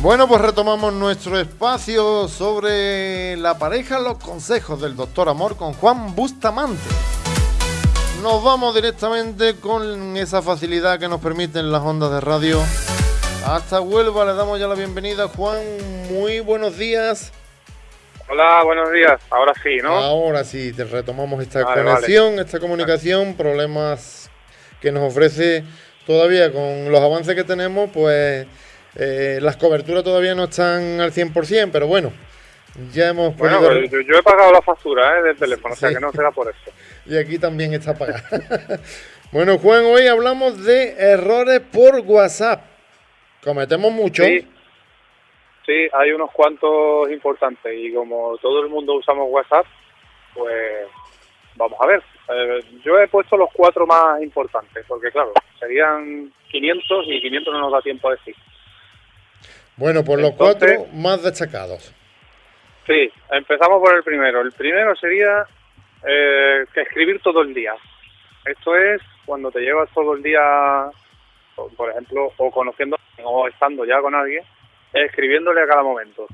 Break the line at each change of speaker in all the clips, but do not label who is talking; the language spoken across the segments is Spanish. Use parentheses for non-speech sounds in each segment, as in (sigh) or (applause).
Bueno, pues retomamos nuestro espacio sobre la pareja, los consejos del doctor Amor con Juan Bustamante. Nos vamos directamente con esa facilidad que nos permiten las ondas de radio. Hasta Huelva le damos ya la bienvenida, Juan. Muy buenos días.
Hola, buenos días. Ahora sí, ¿no?
Ahora sí, te retomamos esta conexión, esta comunicación, problemas que nos ofrece todavía con los avances que tenemos, pues eh, las coberturas todavía no están al 100%, pero bueno, ya hemos
bueno, pues yo, he pagado la factura ¿eh? del teléfono, o sea que no será por eso. (laughs)
Y aquí también está pagada. (laughs) bueno, Juan, hoy hablamos de errores por WhatsApp. Cometemos mucho.
Sí, sí, hay unos cuantos importantes y como todo el mundo usamos WhatsApp, pues vamos a ver. Eh, yo he puesto los cuatro más importantes, porque claro, serían 500 y 500 no nos da tiempo a decir.
Bueno, pues los cuatro más destacados.
Sí, empezamos por el primero. El primero sería eh, que escribir todo el día. Esto es cuando te llevas todo el día, por ejemplo, o conociendo o estando ya con alguien, escribiéndole a cada momento.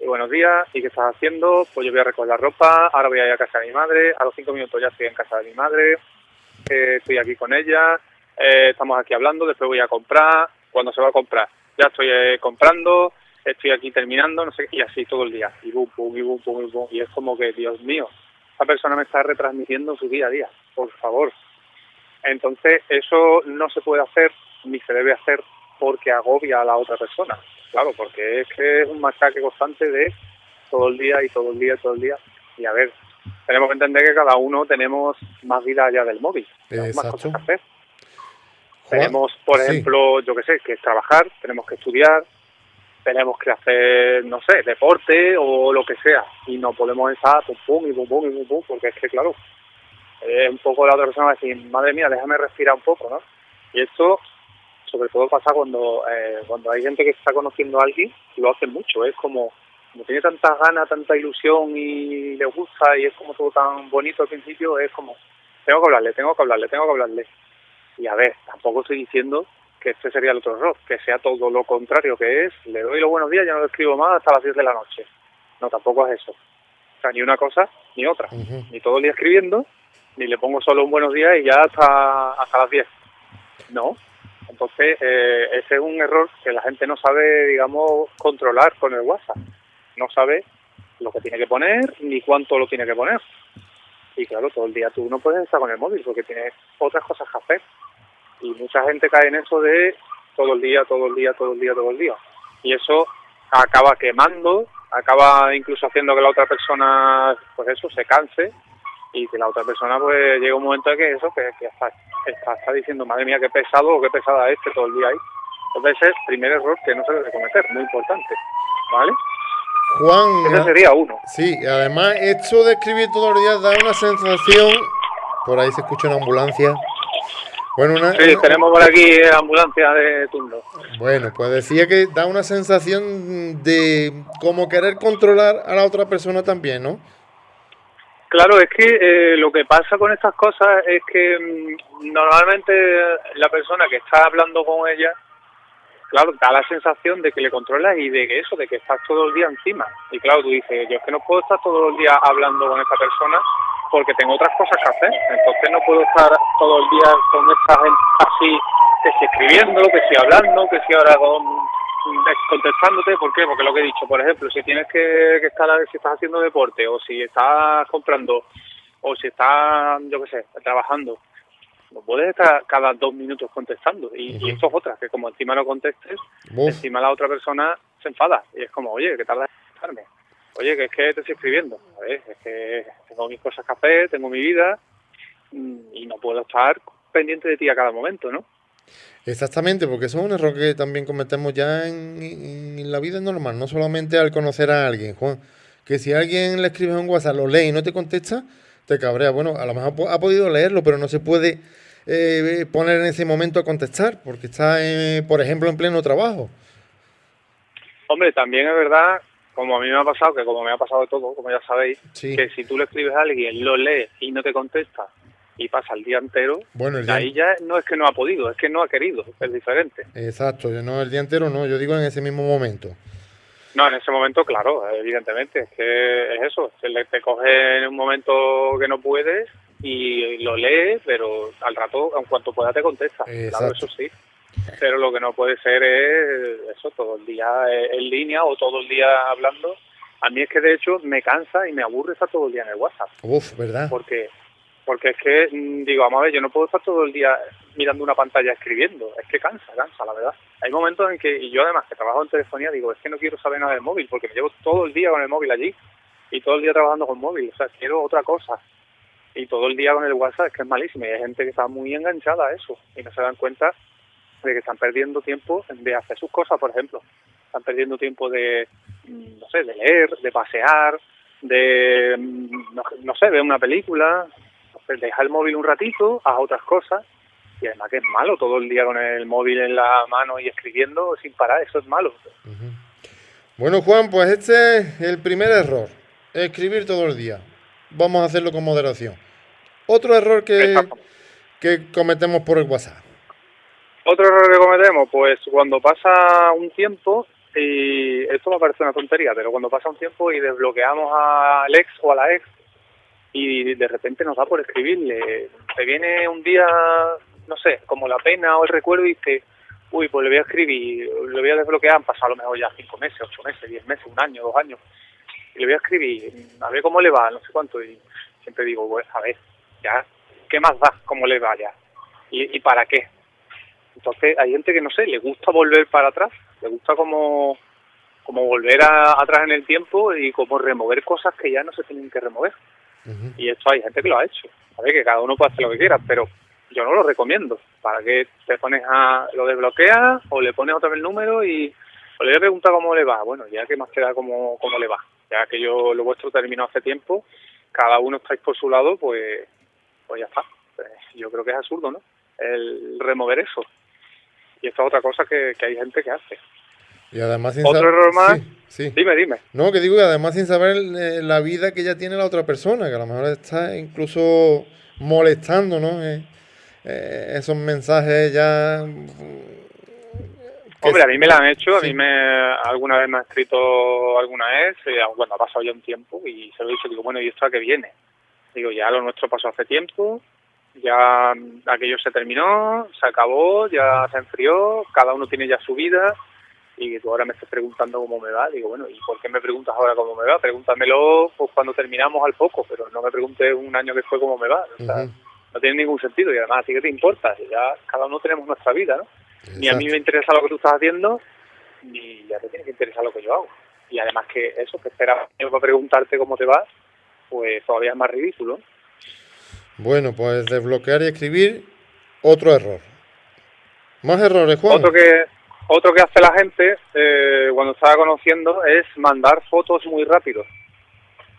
Y buenos días, ¿y qué estás haciendo? Pues yo voy a recoger la ropa, ahora voy a ir a casa de mi madre, a los cinco minutos ya estoy en casa de mi madre, eh, estoy aquí con ella, eh, estamos aquí hablando, después voy a comprar, cuando se va a comprar ya estoy eh, comprando, estoy aquí terminando, no sé, y así todo el día, y bum, bum, y bum, bum, y bum, y es como que, Dios mío, esa persona me está retransmitiendo su día a día, por favor. Entonces, eso no se puede hacer, ni se debe hacer porque agobia a la otra persona, claro, porque es que es un machaque constante de todo el día y todo el día y todo el día, y a ver, tenemos que entender que cada uno tenemos más vida allá del móvil, más cosas que hacer. Tenemos, por ejemplo, yo qué sé, que trabajar, tenemos que estudiar, tenemos que hacer, no sé, deporte o lo que sea. Y no podemos estar pum pum y pum pum y pum pum, porque es que, claro, es un poco la otra persona va a decir, madre mía, déjame respirar un poco, ¿no? Y esto, sobre todo, pasa cuando, eh, cuando hay gente que está conociendo a alguien, lo hace mucho. Es como, como tiene tantas ganas, tanta ilusión y le gusta y es como todo tan bonito al principio, es como, tengo que hablarle, tengo que hablarle, tengo que hablarle. Y a ver, tampoco estoy diciendo que este sería el otro error, que sea todo lo contrario que es, le doy los buenos días, ya no lo escribo más hasta las 10 de la noche. No, tampoco es eso. O sea, ni una cosa ni otra. Ni todo el día escribiendo, ni le pongo solo un buenos días y ya hasta, hasta las 10. No. Entonces, eh, ese es un error que la gente no sabe, digamos, controlar con el WhatsApp. No sabe lo que tiene que poner ni cuánto lo tiene que poner. Y claro, todo el día tú no puedes estar con el móvil porque tienes otras cosas que hacer. Y mucha gente cae en eso de todo el día, todo el día, todo el día, todo el día. Y eso acaba quemando, acaba incluso haciendo que la otra persona, pues eso, se canse y que la otra persona pues llega un momento en que eso, que, está, está, diciendo, madre mía, qué pesado o qué pesada este todo el día ahí. Entonces es el primer error que no se debe cometer, muy importante, ¿vale?
Juan.
Ese sería uno.
Sí, además, esto de escribir todos los días da una sensación. Por ahí se escucha una ambulancia.
Bueno, una, sí, tenemos por aquí ambulancia de turno.
Bueno, pues decía que da una sensación de como querer controlar a la otra persona también, ¿no?
Claro, es que eh, lo que pasa con estas cosas es que mm, normalmente la persona que está hablando con ella claro, da la sensación de que le controlas y de que eso, de que estás todo el día encima. Y claro, tú dices, yo es que no puedo estar todo el día hablando con esta persona porque tengo otras cosas que hacer. Entonces no puedo estar todo el día con esta gente así, que si escribiendo, que si hablando, que si ahora con, contestándote. ¿Por qué? Porque lo que he dicho, por ejemplo, si tienes que, que estar, si estás haciendo deporte o si estás comprando o si estás, yo qué sé, trabajando no puedes estar cada dos minutos contestando. Y, esto es otra, que como encima no contestes, encima la otra persona se enfada. Y es como, oye, ¿qué tarda en contestarme? Oye, que es que te estoy escribiendo. Ver, es que tengo mis cosas que hacer, tengo mi vida mm, y no puedo estar pendiente de ti a cada momento, ¿no?
Exactamente, porque eso es un error que también cometemos ya en, la vida normal, no solamente al conocer a alguien, Juan. Que si alguien le escribe un WhatsApp, lo lee y no te contesta, te cabrea. Bueno, a lo mejor ha podido leerlo, pero no se puede eh, poner en ese momento a contestar, porque está, eh, por ejemplo, en pleno trabajo.
Hombre, también es verdad, como a mí me ha pasado, que como me ha pasado todo, como ya sabéis, que si tú le escribes a alguien, lo lee y no te contesta, y pasa el día entero,
Bueno, el día-
ahí ya no es que no ha podido, es que no ha querido, es diferente.
Exacto, yo no el día entero, no, yo digo en ese mismo momento.
No, en ese momento, claro, evidentemente, es que es eso, se le, te coge en un momento que no puedes y lo lees, pero al rato, en cuanto pueda, te contesta. Claro, eso sí. Pero lo que no puede ser es eso, todo el día en línea o todo el día hablando. A mí es que de hecho me cansa y me aburre estar todo el día en el WhatsApp.
Uf, ¿verdad?
Porque porque es que, mm, digo, vamos a ver, yo no puedo estar todo el día mirando una pantalla escribiendo. Es que cansa, cansa, la verdad. Hay momentos en que, y yo además que trabajo en telefonía, digo, es que no quiero saber nada del móvil, porque me llevo todo el día con el móvil allí y todo el día trabajando con móvil. O sea, quiero otra cosa. Y todo el día con el WhatsApp es que es malísimo. Y hay gente que está muy enganchada a eso y no se dan cuenta de que están perdiendo tiempo de hacer sus cosas, por ejemplo. Están perdiendo tiempo de, no sé, de leer, de pasear, de, mm, no, no sé, ver una película, pues deja el móvil un ratito, haz otras cosas. Y además que es malo todo el día con el móvil en la mano y escribiendo sin parar, eso es malo.
Bueno, Juan, pues este es el primer error. Escribir todo el día. Vamos a hacerlo con moderación. Otro error que,
Exacto.
que cometemos por el WhatsApp.
Otro error que cometemos, pues cuando pasa un tiempo, y esto me parece una tontería, pero cuando pasa un tiempo y desbloqueamos al ex o a la ex, y de repente nos da por escribirle, te viene un día, no sé, como la pena o el recuerdo y dice, uy, pues le voy a escribir, le voy a desbloquear, han pasado a lo mejor ya cinco meses, ocho meses, diez meses, un año, dos años, y le voy a escribir, a ver cómo le va, no sé cuánto, y siempre digo, pues a ver, ya, ¿qué más da cómo le va ya? ¿Y, y para qué? Entonces hay gente que no sé, le gusta volver para atrás, le gusta como, como volver a- atrás en el tiempo y como remover cosas que ya no se tienen que remover. Y esto hay gente que lo ha hecho. A ver, que cada uno puede hacer lo que quiera, pero yo no lo recomiendo. ¿Para que te pones a lo desbloqueas o le pones otra vez el número y o le voy a preguntar cómo le va? Bueno, ya que más queda cómo, cómo le va. Ya que yo lo vuestro terminó hace tiempo, cada uno estáis por su lado, pues, pues ya está. Pues yo creo que es absurdo, ¿no? El remover eso. Y esta es otra cosa que, que hay gente que hace.
Y además sin
Otro error más.
Sí, sí.
Dime, dime.
No, que digo que además sin saber eh, la vida que ya tiene la otra persona, que a lo mejor está incluso molestando, ¿no? Eh, eh, esos mensajes ya... mm,
Hombre, a mí me la han hecho, a mí me alguna vez me ha escrito alguna vez, cuando ha pasado ya un tiempo, y se lo he dicho, digo, bueno, ¿y esto a qué viene? Digo, ya lo nuestro pasó hace tiempo, ya aquello se terminó, se acabó, ya se enfrió, cada uno tiene ya su vida, y tú ahora me estás preguntando cómo me va, digo, bueno, ¿y por qué me preguntas ahora cómo me va? Pregúntamelo pues, cuando terminamos al poco, pero no me preguntes un año que fue cómo me va, o sea, no tiene ningún sentido, y además a ti que te importa, ya cada uno tenemos nuestra vida, ¿no? ni a mí me interesa lo que tú estás haciendo, ni ya te tiene que interesar lo que yo hago. Y además que eso, que esperaba para preguntarte cómo te va, pues todavía es más ridículo.
Bueno, pues desbloquear y escribir, otro error. Más errores, Juan.
Otro que otro que hace la gente eh, cuando está conociendo es mandar fotos muy rápido.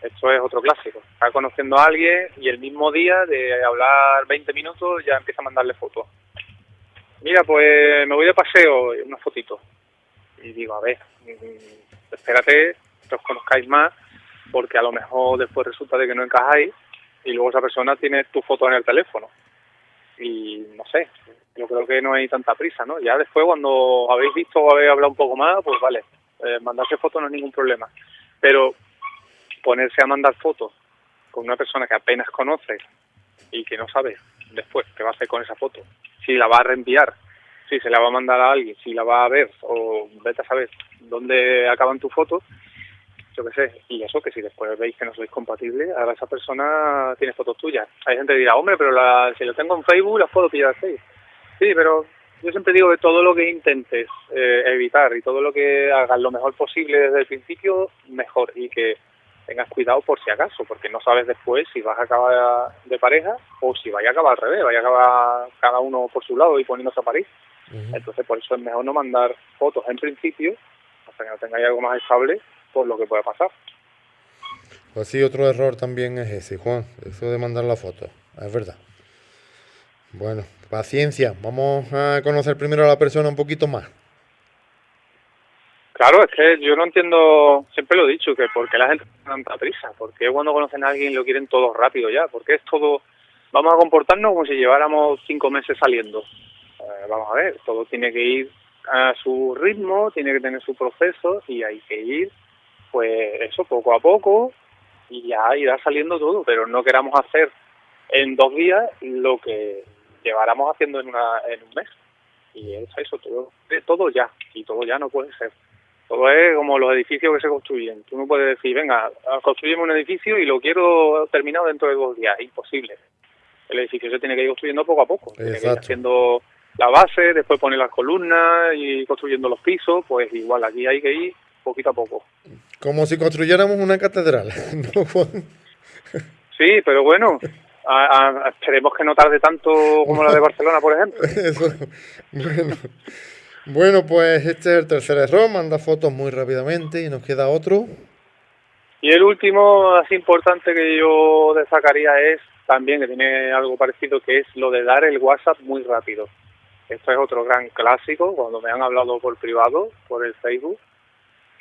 Esto es otro clásico. Está conociendo a alguien y el mismo día de hablar 20 minutos ya empieza a mandarle fotos. Mira, pues me voy de paseo, una fotito. Y digo, a ver, mm, espérate que os conozcáis más, porque a lo mejor después resulta de que no encajáis y luego esa persona tiene tu foto en el teléfono. Y no sé, yo creo que no hay tanta prisa, ¿no? Ya después cuando habéis visto o habéis hablado un poco más, pues vale, eh, mandarse fotos no es ningún problema. Pero ponerse a mandar fotos con una persona que apenas conoces y que no sabes después qué va a hacer con esa foto, si la va a reenviar, si se la va a mandar a alguien, si la va a ver o vete a saber dónde acaban tus fotos, yo qué sé, y eso que si después veis que no sois compatibles, ahora esa persona tiene fotos tuyas. Hay gente que dirá, hombre, pero la, si lo tengo en Facebook las puedo pillar así. Sí, pero yo siempre digo que todo lo que intentes eh, evitar y todo lo que hagas lo mejor posible desde el principio, mejor. Y que tengas cuidado por si acaso, porque no sabes después si vas a acabar de pareja o si vaya a acabar al revés, vaya a acabar cada uno por su lado y poniéndose a París. Entonces, por eso es mejor no mandar fotos en principio, hasta que no tengáis algo más estable, por lo que puede pasar.
Pues sí, otro error también es ese, Juan. Eso de mandar la foto. Es verdad. Bueno, paciencia. Vamos a conocer primero a la persona un poquito más.
Claro, es que yo no entiendo, siempre lo he dicho, que por qué la gente tiene tanta prisa, porque cuando conocen a alguien lo quieren todo rápido ya, porque es todo vamos a comportarnos como si lleváramos cinco meses saliendo. Eh, vamos a ver, todo tiene que ir a su ritmo, tiene que tener su proceso y hay que ir, pues eso, poco a poco y ya irá saliendo todo, pero no queramos hacer en dos días lo que lleváramos haciendo en, una, en un mes. Y es eso, todo, todo ya, y todo ya no puede ser. Todo es como los edificios que se construyen. Tú no puedes decir, venga, construyemos un edificio y lo quiero terminado dentro de dos días. Imposible. El edificio se tiene que ir construyendo poco a poco. Tiene que ir haciendo la base, después poner las columnas y construyendo los pisos. Pues igual, aquí hay que ir poquito a poco.
Como si construyéramos una catedral. (laughs)
Sí, pero bueno, esperemos que no tarde tanto como la de Barcelona, por ejemplo. (laughs)
Bueno. Bueno, pues este es el tercer error, manda fotos muy rápidamente y nos queda otro.
Y el último, así importante que yo destacaría es también que tiene algo parecido, que es lo de dar el WhatsApp muy rápido. Esto es otro gran clásico, cuando me han hablado por privado, por el Facebook,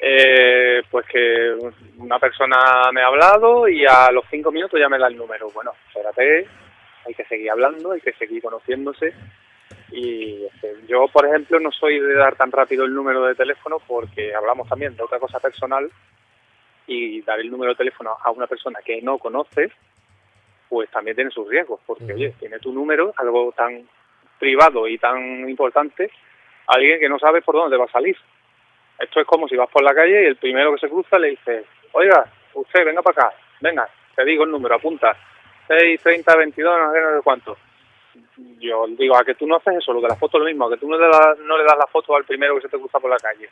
eh, pues que una persona me ha hablado y a los cinco minutos ya me da el número. Bueno, espérate, hay que seguir hablando, hay que seguir conociéndose y este, yo, por ejemplo, no soy de dar tan rápido el número de teléfono porque hablamos también de otra cosa personal y dar el número de teléfono a una persona que no conoces, pues también tiene sus riesgos, porque, oye, tiene tu número, algo tan privado y tan importante, alguien que no sabe por dónde va a salir. Esto es como si vas por la calle y el primero que se cruza le dice, oiga, usted, venga para acá, venga, te digo el número, apunta, 6, 30, 22, no sé, no sé cuánto yo digo, a que tú no haces eso, lo de la foto lo mismo, a que tú no le, das, no le das la foto al primero que se te cruza por la calle.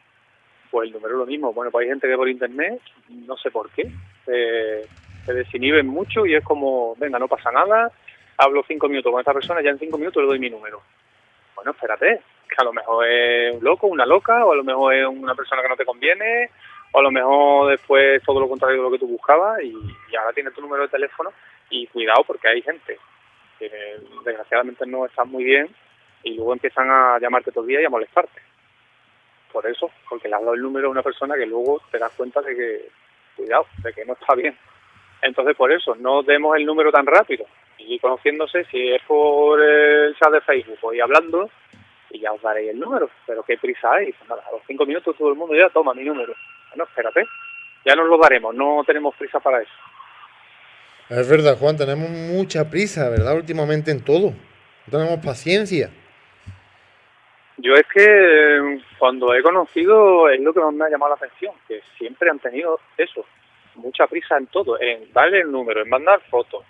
Pues el número es lo mismo. Bueno, pues hay gente que por internet, no sé por qué, se desinhiben mucho y es como, venga, no pasa nada, hablo cinco minutos con esta persona, ya en cinco minutos le doy mi número. Bueno, espérate, que a lo mejor es un loco, una loca, o a lo mejor es una persona que no te conviene, o a lo mejor después todo lo contrario de lo que tú buscabas y, ahora tienes tu número de teléfono y cuidado porque hay gente que desgraciadamente no están muy bien y luego empiezan a llamarte todo el día y a molestarte. Por eso, porque le has dado el número a una persona que luego te das cuenta de que, cuidado, de que no está bien. Entonces, por eso, no demos el número tan rápido. Y conociéndose, si es por el chat de Facebook o y hablando, y ya os daréis el número. Pero qué prisa hay. Pues a los cinco minutos todo el mundo ya toma mi número. Bueno, espérate, ya nos lo daremos, no tenemos prisa para eso.
Es verdad, Juan, tenemos mucha prisa, ¿verdad? Últimamente en todo. No tenemos paciencia.
Yo es que cuando he conocido es lo que más me ha llamado la atención, que siempre han tenido eso, mucha prisa en todo, en darle el número, en mandar fotos,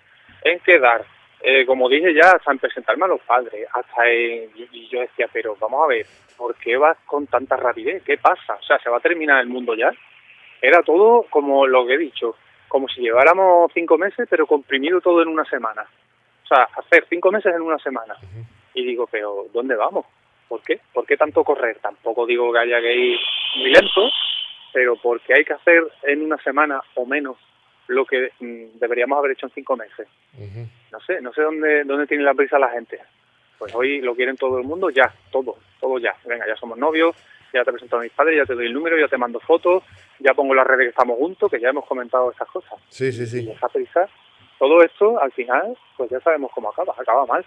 en quedar, eh, como dije ya, hasta en presentarme a los padres, hasta en, y yo decía, pero vamos a ver, ¿por qué vas con tanta rapidez? ¿Qué pasa? O sea, ¿se va a terminar el mundo ya? Era todo como lo que he dicho, como si lleváramos cinco meses, pero comprimido todo en una semana. O sea, hacer cinco meses en una semana. Y digo, pero ¿dónde vamos? ¿Por qué? ¿Por qué tanto correr? Tampoco digo que haya que ir muy lento, pero porque hay que hacer en una semana o menos lo que mm, deberíamos haber hecho en cinco meses. No sé, no sé dónde, dónde tiene la prisa la gente. Pues hoy lo quieren todo el mundo ya, todo, todo ya. Venga, ya somos novios, ya te presento a mis padres, ya te doy el número, ya te mando fotos, ya pongo las redes que estamos juntos, que ya hemos comentado estas cosas.
Sí, sí, sí.
Y esa prisa, todo esto, al final, pues ya sabemos cómo acaba, acaba mal.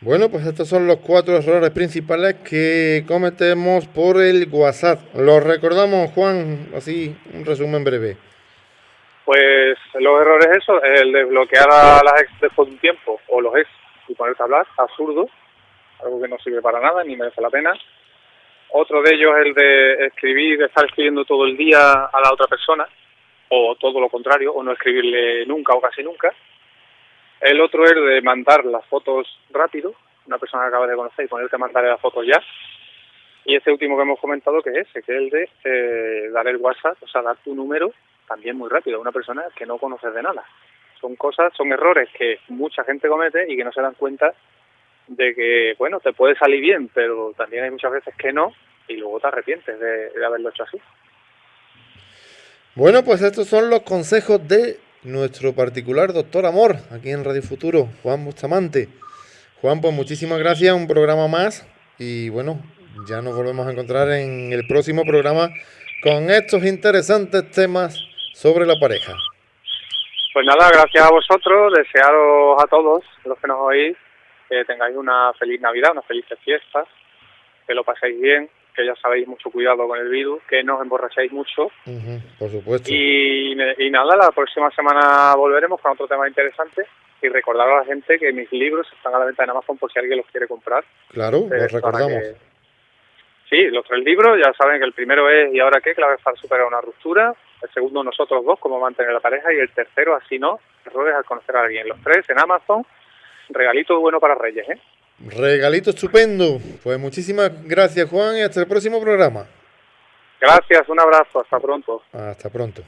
Bueno, pues estos son los cuatro errores principales que cometemos por el WhatsApp. Los recordamos, Juan, así, un resumen breve.
Pues los errores eso, el de bloquear a las ex después de un tiempo, o los ex, y ponerse a hablar, absurdo, algo que no sirve para nada, ni merece la pena. Otro de ellos es el de escribir, de estar escribiendo todo el día a la otra persona, o todo lo contrario, o no escribirle nunca o casi nunca. El otro es de mandar las fotos rápido, una persona que acaba de conocer y ponerte a mandarle las fotos ya. Y este último que hemos comentado que es ese, que es el de eh, dar el WhatsApp, o sea, dar tu número también muy rápido a una persona que no conoces de nada. Son cosas, son errores que mucha gente comete y que no se dan cuenta de que, bueno, te puede salir bien, pero también hay muchas veces que no, y luego te arrepientes de, haberlo hecho así.
Bueno, pues estos son los consejos de nuestro particular doctor Amor, aquí en Radio Futuro, Juan Bustamante. Juan, pues muchísimas gracias, un programa más, y bueno, ya nos volvemos a encontrar en el próximo programa con estos interesantes temas sobre la pareja.
Pues nada, gracias a vosotros, desearos a todos los que nos oís que tengáis una feliz Navidad, unas felices fiestas, que lo paséis bien, que ya sabéis mucho cuidado con el virus, que no os emborrachéis mucho.
por supuesto.
Y, y, nada, la próxima semana volveremos con otro tema interesante y recordar a la gente que mis libros están a la venta en Amazon por si alguien los quiere comprar.
Claro, los recordamos.
Sí, los tres libros, ya saben que el primero es ¿Y ahora qué? Claves para superar una ruptura el segundo nosotros dos, cómo mantener la pareja, y el tercero, así no, errores al conocer a alguien. Los tres en Amazon, regalito bueno para Reyes, ¿eh?
Regalito estupendo. Pues muchísimas gracias, Juan, y hasta el próximo programa.
Gracias, un abrazo, hasta pronto.
Hasta pronto.